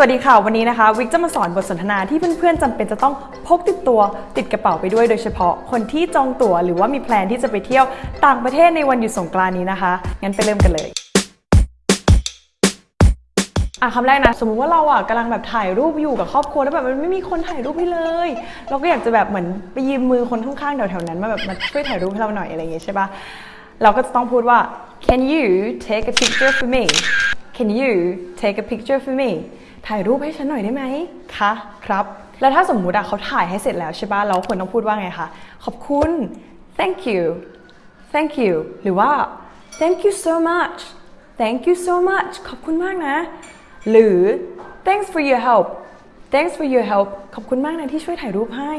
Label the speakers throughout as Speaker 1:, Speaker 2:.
Speaker 1: วัสดีค่ะ วันนี้นะคะ วิกจะมาสอนบทสนทนาที่เพื่อนๆจำเป็นจะต้องพกติดตัวติดกระเป๋าไปด้วยโดยเฉพาะคนที่จองตั๋วหรือว่ามีแพลนที่จะไปเที่ยวต่างประเทศในวันหยุดสงกรานต์นี้นะคะ งั้นไปเริ่มกันเลยอะคำแรกนะสมมุติว่าเราอะกำลังแบบถ่ายรูปอยู่กับครอบครัวแล้วแบบมันไม่มีคนถ่ายรูปให้เลย เราก็อยากจะแบบเหมือนไปยืมมือคนข้างๆแถวๆนั้นมาแบบมาช่วยถ่ายรูปให้เราหน่อยอะไรอย่างเงี้ยใช่ปะเราก็จะต้องพูดว่า can you take a picture for me can you take a picture for me ถ่ายรูปให้ฉันหน่อยได้ไหมคะครับ แล้วถ้าสมมุติอะเขาถ่ายให้เสร็จแล้วใช่ปะเราควรต้องพูดว่าไงคะ ขอบคุณ thank you thank you หรือว่า thank you so much thank you so much ขอบคุณมากนะ หรือ thanks for your help thanks for your help ขอบคุณมากนะที่ช่วยถ่ายรูปให้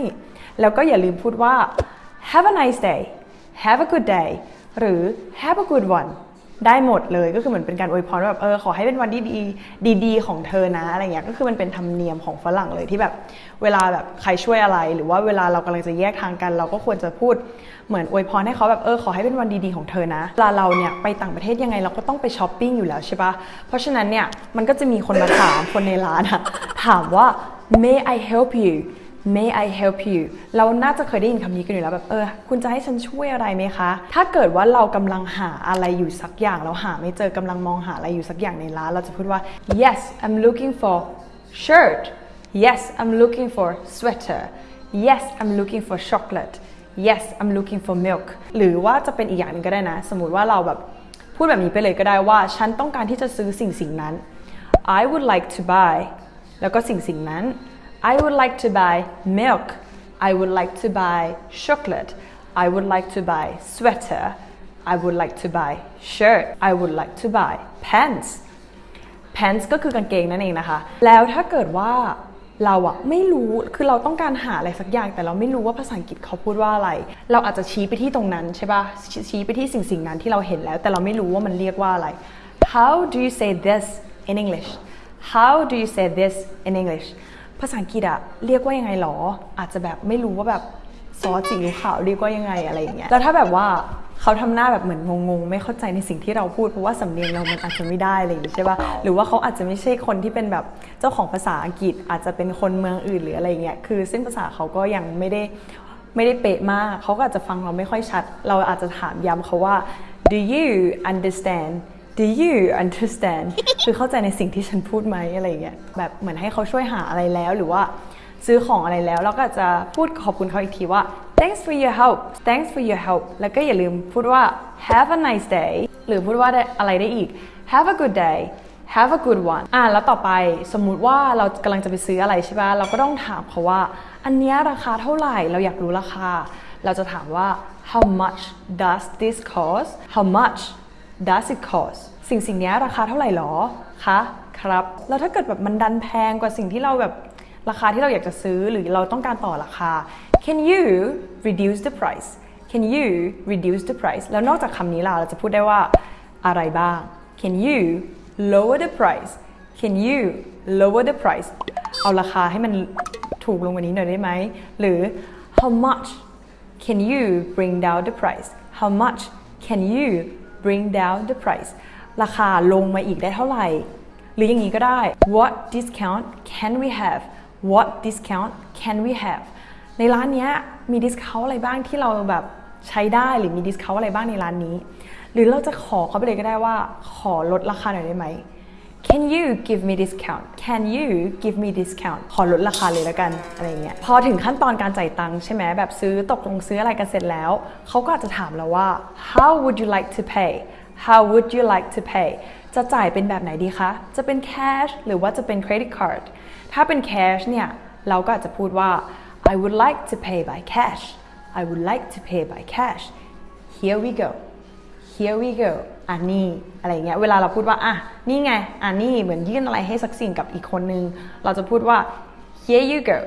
Speaker 1: แล้วก็อย่าลืมพูดว่า have a nice day have a good day หรือ have a good one ได้หมดเลยก็คือเหมือนเป็นการอวยพรว่าแบบเออขอให้เป็นวันที่ดีดีของเธอนะอะไรเงี้ยก็คือมันเป็นธรรมเนียมของฝรั่งเลยที่แบบเวลาแบบใครช่วยอะไร หรือว่าเวลาเรากำลังจะแยกทางกัน เราก็ควรจะพูดเหมือนอวยพรให้เขาแบบเออขอให้เป็นวันดีๆของเธอนะเวลาเราเนี่ยไปต่างประเทศยังไงเราก็ต้องไปช้อปปิ้งอยู่แล้วใช่ปะเพราะฉะนั้นเนี่ยมันก็จะมีคนมาถามคนในร้านอะถามว่า may I help you May I help you เราน่าจะเคยได้ยินคำนี้กันอยู่แล้วแบบเออ คุณจะให้ฉันช่วยอะไรไหมคะ ถ้าเกิดว่าเรากำลังหาอะไรอยู่สักอย่าง เราหาไม่เจอกำลังมองหาอะไรอยู่สักอย่างในร้าน เราจะพูดว่า yes I'm looking for shirt yes I'm looking for sweater yes I'm looking for chocolate yes I'm looking for milk หรือว่าจะเป็นอีกอย่างหนึ่งก็ได้นะ สมมติว่าเราแบบพูดแบบนี้ไปเลยก็ได้ว่า ฉันต้องการที่จะซื้อสิ่งสิ่งนั้น I would like to buy แล้วก็สิ่งสิ่งนั้น I would like to buy milk. I would like to buy chocolate. I would like to buy sweater. I would like to buy shirt. I would like to buy pants. pants ก็คือกางเกงนั่นเองนะคะ แล้วถ้าเกิดว่าเราอะไม่รู้ คือเราต้องการหาอะไรสักอย่าง แต่เราไม่รู้ว่าภาษาอังกฤษเขาพูดว่าอะไร เราอาจจะชี้ไปที่ตรงนั้นใช่ปะชี้ไปที่สิ่งสิ่งนั้นที่เราเห็นแล้ว แต่เราไม่รู้ว่ามันเรียกว่าอะไร How do you say this in English How do you say this in English ภาษาอังกฤษอะเรียกว่ายังไงหรอ อาจจะแบบไม่รู้ว่าแบบซอสสีขาวเรียกว่ายังไงอะไรอย่างเงี้ยแล้วถ้าแบบว่าเขาทำหน้าแบบเหมือนงงๆ ไม่เข้าใจในสิ่งที่เราพูดเพราะว่าสำเนียงเรามันอาจจะไม่ได้อะไรอย่างงี้ใช่ป่ะหรือว่าเขาอาจจะไม่ใช่คนที่เป็นแบบเจ้าของภาษาอังกฤษ อาจจะเป็นคนเมืองอื่นหรืออะไรเงี้ยคือเส้นภาษาเขาก็ยังไม่ได้ไม่ได้เป๊ะมากเขาก็อาจจะฟังเราไม่ค่อยชัด เราอาจจะถามย้ำเขาว่า do you understand Do you understand คือเข้าใจในสิ่งที่ฉันพูดไหมอะไรเงี้ยแบบเหมือนให้เขาช่วยหาอะไรแล้วหรือว่าซื้อของอะไรแล้วเราก็จะพูดขอบคุณเขาอีกทีว่า thanks for your help thanks for your help แล้วก็อย่าลืมพูดว่า have a nice day หรือพูดว่าอะไรได้อีก have a good day have a good one อะแล้วต่อไปสมมุติว่าเรากำลังจะไปซื้ออะไรใช่ป่ะ เราก็ต้องถามเขาว่า อันนี้ราคาเท่าไหร่ เราอยากรู้ราคา เราจะถามว่า how much does this cost how much does it cost สิ่งสิ่งนี้ราคาเท่าไหร่หรอคะครับ แล้วถ้าเกิดแบบมันดันแพงกว่าสิ่งที่เราแบบราคาที่เราอยากจะซื้อหรือเราต้องการต่อราคา can you reduce the price can you reduce the price แล้วนอกจากคำนี้ล่ะเราจะพูดได้ว่าอะไรบ้าง can you lower the price can you lower the price เอาราคาให้มันถูกลงกว่านี้หน่อยได้ไหม หรือ how much can you bring down the price how much can you bring down the price ราคาลงมาอีกได้เท่าไหร่ หรืออย่างนี้ก็ได้ what discount can we have what discount can we have ในร้านนี้มี discount อะไรบ้างที่เราแบบใช้ได้หรือมี discount อะไรบ้างในร้านนี้ หรือเราจะขอเขาไปเลยก็ได้ว่าขอลดราคาหน่อยได้ไหม Can you give me discount Can you give me discount ขอลดราคาเลยแล้วกันอะไรเงี้ยพอถึงขั้นตอนการจ่ายตังค์ใช่ไหมแบบซื้อตกลงซื้ออะไรกันเสร็จแล้ว เขาก็อาจจะถามเราว่า How would you like to pay How would you like to pay จะจ่ายเป็นแบบไหนดีคะ จะเป็น cash หรือว่าจะเป็น credit card ถ้าเป็น cash เนี่ย เราก็อาจจะพูดว่า I would like to pay by cash I would like to pay by cash Here we go Here we go อันนี้อะไรเงี้ยเวลาเราพูดว่าอะนี่ไงอันนี้เหมือนยื่นอะไรให้สักสิ่งกับอีกคนนึง เราจะพูดว่า here you go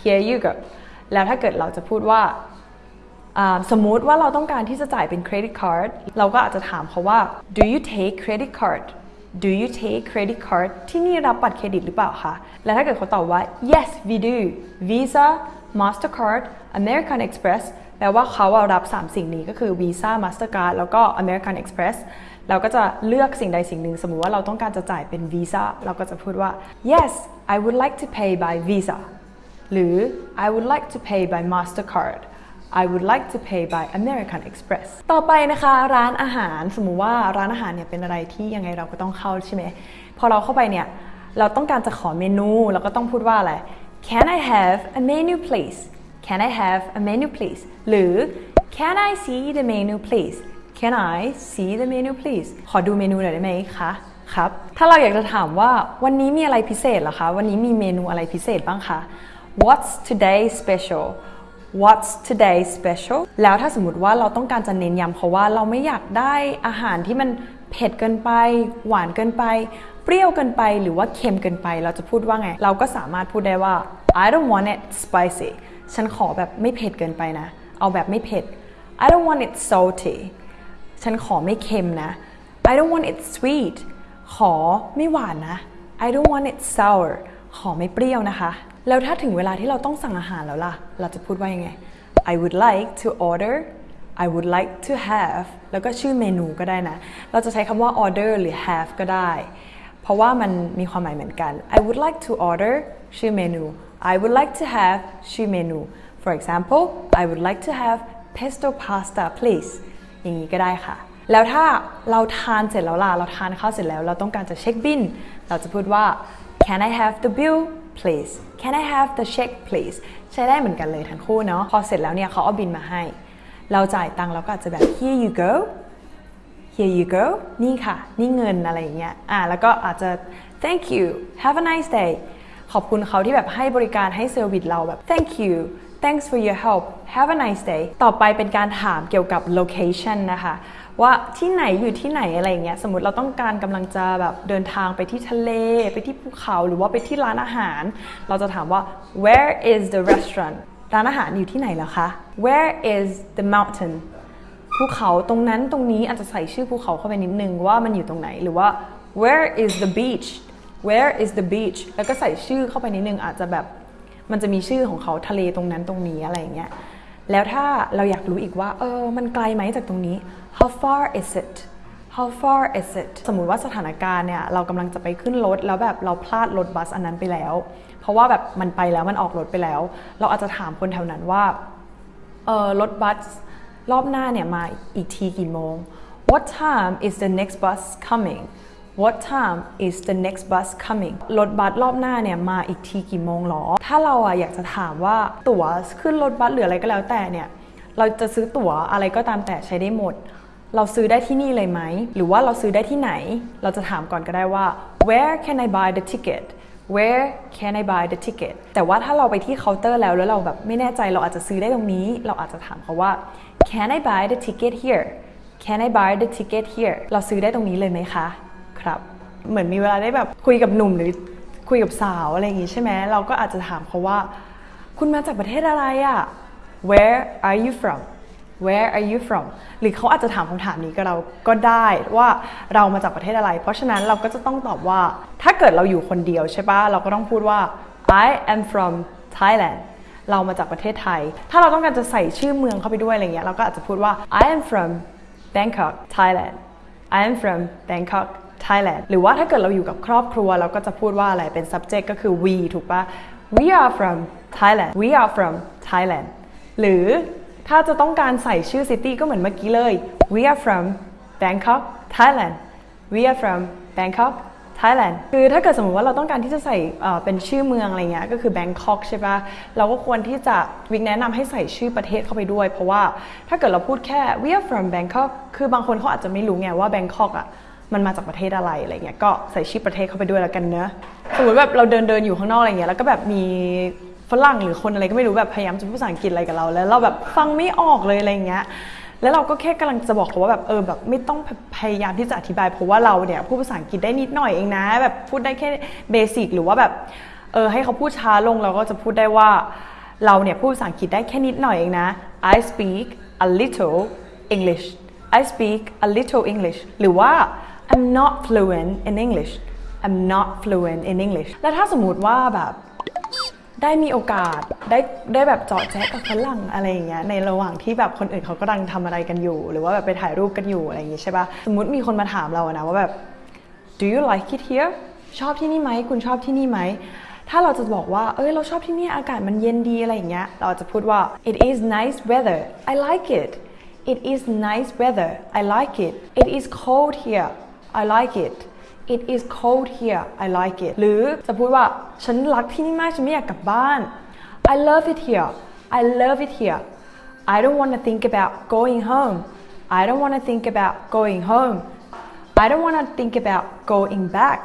Speaker 1: here you go แล้วถ้าเกิดเราจะพูดว่าสมมุติว่าเราต้องการที่จะจ่ายเป็นเครดิตการ์ดเราก็อาจจะถามเขาว่า do you take credit card do you take credit card ที่นี่รับบัตรเครดิตหรือเปล่าคะและถ้าเกิดเขาตอบว่า yes we do Visa Mastercard American Express แปลว่าเขารับ 3 สิ่งนี้ก็คือ Visa Mastercard แล้วก็ American Express เราก็จะเลือกสิ่งใดสิ่งหนึ่ง สมมุติว่าเราต้องการจะจ่ายเป็นวีซ่าเราก็จะพูดว่า yes I would like to pay by visa หรือ I would like to pay by Mastercard I would like to pay by American Express ต่อไปนะคะร้านอาหารสมมุติว่าร้านอาหารเนี่ยเป็นอะไรที่ยังไงเราก็ต้องเข้าใช่ไหมพอเราเข้าไปเนี่ยเราต้องการจะขอเมนูเราก็ต้องพูดว่าอะไร Can I have a menu please Can I have a menu please หรือ Can I see the menu please Can I see the menu please ขอดูเมนูหน่อยได้ไหมคะครับ ถ้าเราอยากจะถามว่าวันนี้มีอะไรพิเศษเหรอคะ วันนี้มีเมนูอะไรพิเศษบ้างคะ What's today special What's today special แล้วถ้าสมมติว่าเราต้องการจะเน้นย้ำเพราะว่าเราไม่อยากได้อาหารที่มันเผ็ดเกินไป หวานเกินไป เปรี้ยวเกินไป หรือว่าเค็มเกินไป เราจะพูดว่าไง เราก็สามารถพูดได้ว่า I don't want it spicy ฉันขอแบบไม่เผ็ดเกินไปนะ เอาแบบไม่เผ็ด I don't want it salty ฉันขอไม่เค็มนะ I don't want it sweet ขอไม่หวานนะ I don't want it sour ขอไม่เปรี้ยวนะคะ แล้วถ้าถึงเวลาที่เราต้องสั่งอาหารแล้วล่ะ เราจะพูดว่ายังไง I would like to order I would like to have แล้วก็ชื่อเมนูก็ได้นะ เราจะใช้คำว่า order หรือ have ก็ได้ เพราะว่ามันมีความหมายเหมือนกัน I would like to order ชื่อเมนู I would like to have ชื่อเมนู For example I would like to have pesto pasta please อย่างนี้ก็ได้ค่ะ แล้วถ้าเราทานเสร็จแล้วล่ะ เราทานข้าวเสร็จแล้ว เราต้องการจะเช็คบิน เราจะพูดว่า Can I have the bill please Can I have the check please ใช้ได้เหมือนกันเลยทั้งคู่เนาะ พอเสร็จแล้วเนี่ยเขาเอาบินมาให้ เราจ่ายตังค์เราก็อาจจะแบบ Here you go Here you go นี่ค่ะ นี่เงินอะไรอย่างเงี้ย อ่า แล้วก็อาจจะ Thank you Have a nice day ขอบคุณเขาที่แบบให้บริการให้เซอร์วิสเราแบบ Thank you Thanks for your help Have a nice day ต่อไปเป็นการถามเกี่ยวกับ location นะคะ ว่าที่ไหนอยู่ที่ไหนอะไรอย่างเงี้ย สมมติเราต้องการกำลังจะแบบเดินทางไปที่ทะเล ไปที่ภูเขาหรือว่าไปที่ร้านอาหาร เราจะถามว่า Where is the restaurant ร้านอาหารอยู่ที่ไหนเหรอคะ Where is the mountain ภูเขาตรงนั้นตรงนี้อาจจะใส่ชื่อภูเขาเข้าไปนิดนึงว่ามันอยู่ตรงไหนหรือว่า Where is the beach Where is the beach แล้วก็ใส่ชื่อเข้าไปนิดนึงอาจจะแบบมันจะมีชื่อของเขาทะเลตรงนั้นตรงนี้อะไรอย่างเงี้ยแล้วถ้าเราอยากรู้อีกว่าเออมันไกลไหมจากตรงนี้ how far is it how far is it สมมุติว่าสถานการณ์เนี่ยเรากำลังจะไปขึ้นรถแล้วแบบเราพลาดรถบัสอันนั้นไปแล้ว เพราะว่าแบบมันไปแล้วมันออกรถไปแล้ว เราอาจจะถามคนแถวนั้นว่าเออรถบัสรอบหน้าเนี่ยมาอีกทีกี่โมง What time is the next bus coming What time is the next bus coming รถบัสรอบหน้าเนี่ยมาอีกทีกี่โมงหรอ ถ้าเราอะอยากจะถามว่าตั๋วขึ้นรถบัสหรืออะไรก็แล้วแต่เนี่ย เราจะซื้อตั๋วอะไรก็ตามแต่ใช้ได้หมด เราซื้อได้ที่นี่เลยไหม หรือว่าเราซื้อได้ที่ไหน เราจะถามก่อนก็ได้ว่า where can I buy the ticket where can I buy the ticket แต่ว่าถ้าเราไปที่เคาน์เตอร์แล้วแล้วเราแบบไม่แน่ใจเราอาจจะซื้อได้ตรงนี้ เราอาจจะถามเขาว่า can I buy the ticket here can I buy the ticket here เราซื้อได้ตรงนี้เลยไหมคะ ครับ เหมือนมีเวลาได้แบบคุยกับหนุ่มหรือคุยกับสาวอะไรอย่างงี้ใช่ไหมเราก็อาจจะถามเขาว่า คุณมาจากประเทศอะไรอะ where are you from where are you from หรือเขาอาจจะถามคำถามนี้กับเราก็ได้ว่าเรามาจากประเทศอะไร เพราะฉะนั้นเราก็จะต้องตอบว่า ถ้าเกิดเราอยู่คนเดียวใช่ปะเราก็ต้องพูดว่า I am from Thailand เรามาจากประเทศไทย ถ้าเราต้องการจะใส่ชื่อเมืองเข้าไปด้วยอะไรเงี้ย เราก็อาจจะพูดว่า I am from Bangkok Thailand I am from Bangkok Thailand หรือว่าถ้าเกิดเราอยู่กับครอบครัว เราก็จะพูดว่าอะไรเป็น subject ก็คือ we ถูกปะ we are from Thailand we are from Thailand หรือถ้าจะต้องการใส่ชื่อ city ก็เหมือนเมื่อกี้เลย we are from Bangkok Thailand we are from Bangkok Thailand คือถ้าเกิดสมมติว่าเราต้องการที่จะใส่เป็นชื่อเมืองอะไรเงี้ยก็คือ Bangkok ใช่ปะเราก็ควรที่จะวิกแนะนำให้ใส่ชื่อประเทศเข้าไปด้วย เพราะว่าถ้าเกิดเราพูดแค่ we are from Bangkok คือบางคนเขาอาจจะไม่รู้ไงว่า Bangkok อะ มันมาจากประเทศอะไรอะไรเงี้ยก็ใส่ชื่อประเทศเข้าไปด้วยแล้วกันเนอะสมมติแบบเราเดินเดินอยู่ข้างนอกอะไรเงี้ยแล้วก็แบบมีฝรั่งหรือคนอะไรก็ไม่รู้แบบพยายามจะพูดภาษาอังกฤษอะไรกับเรา แล้วเราแบบฟังไม่ออกเลยอะไรเงี้ยแล้วเราก็แค่กำลังจะบอกเขาว่าแบบเออแบบไม่ต้องพยายามที่จะอธิบายเพราะว่าเราเนี่ยพูดภาษาอังกฤษได้นิดหน่อยเองนะ แบบพูดได้แค่เบสิกหรือว่าแบบเออให้เขาพูดช้าลงเราก็จะพูดได้ว่าเราเนี่ยพูดภาษาอังกฤษได้แค่นิดหน่อยเองนะ I speak a little English I speak a little English หรือว่า I'm not fluent in English I'm not fluent in English แล้วถ้าสมมุติว่าแบบได้มีโอกาสได้ได้แบบเจาะแจ๊กับฝรั่งอะไรอย่างเงี้ยในระหว่างที่แบบคนอื่นเขากำลังทำอะไรกันอยู่ หรือว่าแบบไปถ่ายรูปกันอยู่อะไรอย่างงี้ใช่ปะสมมติมีคนมาถามเราอะนะว่าแบบ do you like it here ชอบที่นี่ไหมคุณชอบที่นี่ไหมถ้าเราจะบอกว่าเอ้ยเราชอบที่นี่อากาศมันเย็นดีอะไรอย่างเงี้ยเราจะพูดว่า it is nice weather I like it it is nice weather I like it it is cold here I like it it is cold here I like it หรือจะพูดว่าฉันรักที่นี่มากฉันไม่อยากกลับบ้าน I love it here I love it here I don't want to think about going home I don't want to think about going home I don't want to think about going back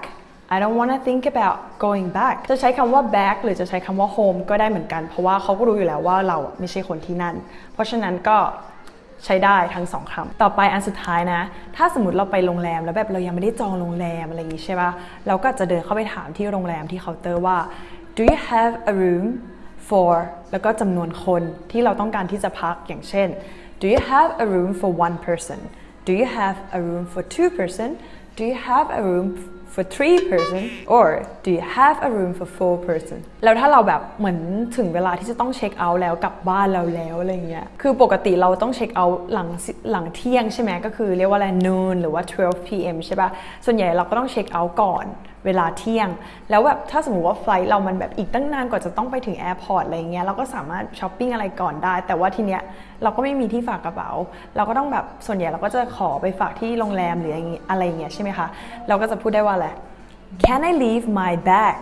Speaker 1: I don't want to think about going back จะใช้คำว่า back หรือจะใช้คำว่า home ก็ได้เหมือนกัน เพราะว่าเขาก็รู้อยู่แล้วว่าเราไม่ใช่คนที่นั่น เพราะฉะนั้นก็ ใช้ได้ทั้งสองคำต่อไปอันสุดท้ายนะ ถ้าสมมติเราไปโรงแรมแล้วแบบเรายังไม่ได้จองโรงแรมอะไรอย่างงี้ใช่ปะเราก็จะเดินเข้าไปถามที่โรงแรมที่เคาน์เตอร์ว่า do you have a room for แล้วก็จำนวนคนที่เราต้องการที่จะพักอย่างเช่น do you have a room for one person do you have a room for two person do you have a room for three person or do you have a room for four person แล้วถ้าเราแบบเหมือนถึงเวลาที่จะต้อง check out แล้วกลับบ้านเราแล้วอะไรเงี้ย คือปกติเราต้อง check out หลังหลังเที่ยงใช่ไหมก็คือเรียกว่าอะไร noon หรือว่า 12 p.m. ใช่ปะส่วนใหญ่เราก็ต้อง check out ก่อน เวลาเที่ยง แล้วแบบถ้าสมมติว่า flight เรามันแบบอีกตั้งนานกว่าจะต้องไปถึง airport อะไรเงี้ยเราก็สามารถช้อปปิ้งอะไรก่อนได้ แต่ว่าทีเนี้ยเราก็ไม่มีที่ฝากกระเป๋า เราก็ต้องแบบส่วนใหญ่เราก็จะขอไปฝากที่โรงแรมหรืออย่างงี้อะไรเงี้ยใช่ไหมคะเราก็จะพูดได้ว่าอะไร Can I leave my bag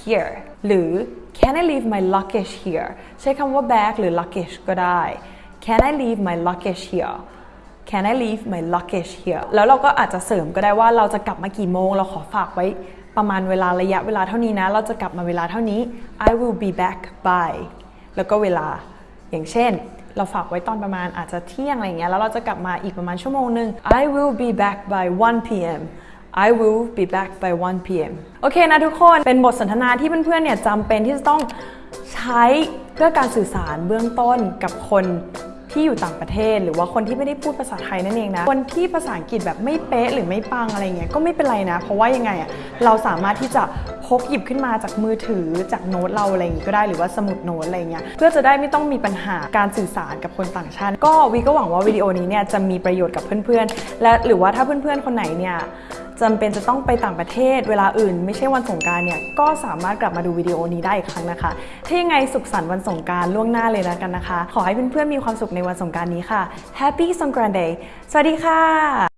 Speaker 1: here หรือ Can I leave my luggage here ใช้คำว่า bag หรือ luggage ก็ได้ Can I leave my luggage here Can I leave my luggage here แล้วเราก็อาจจะเสริมก็ได้ว่าเราจะกลับมากี่โมง เราขอฝากไว้ประมาณเวลาระยะเวลาเท่านี้นะ เราจะกลับมาเวลาเท่านี้ I will be back by แล้วก็เวลาอย่างเช่น เราฝากไว้ตอนประมาณอาจจะเที่ยงอะไรเงี้ยแล้วเราจะกลับมาอีกประมาณชั่วโมงหนึ่ง I will be back by 1 p.m. I will be back by 1 p.m. โอเคนะทุกคนเป็นบทสนทนาที่เพื่อนๆเนี่ยจำเป็นที่จะต้องใช้เพื่อการสื่อสารเบื้องต้นกับคน ที่อยู่ต่างประเทศ หรือว่าคนที่ไม่ได้พูดภาษาไทยนั่นเองนะ คนที่ภาษาอังกฤษแบบไม่เป๊ะหรือไม่ปังอะไรเงี้ยก็ไม่เป็นไรนะ เพราะว่ายังไงอะเราสามารถที่จะพกหยิบขึ้นมาจากมือถือจากโน้ตเราอะไรอย่างงี้ก็ได้หรือว่าสมุดโน้ตอะไรเงี้ยเพื่อจะได้ไม่ต้องมีปัญหาการสื่อสารกับคนต่างชาติ ก็วีก็หวังว่าวิดีโอนี้เนี่ยจะมีประโยชน์กับเพื่อนๆและหรือว่าถ้าเพื่อนๆคนไหนเนี่ย จำเป็นจะต้องไปต่างประเทศเวลาอื่น ไม่ใช่วันสงการเนี่ยก็สามารถกลับมาดูวิดีโอนี้ได้อีกครั้งนะคะ ถ้ายังไงสุขสันต์วันสงการล่วงหน้าเลยนะกันนะคะ ขอให้เพื่อนๆมีความสุขในวันสงการนี้ค่ะ Happy Songkran Day สวัสดีค่ะ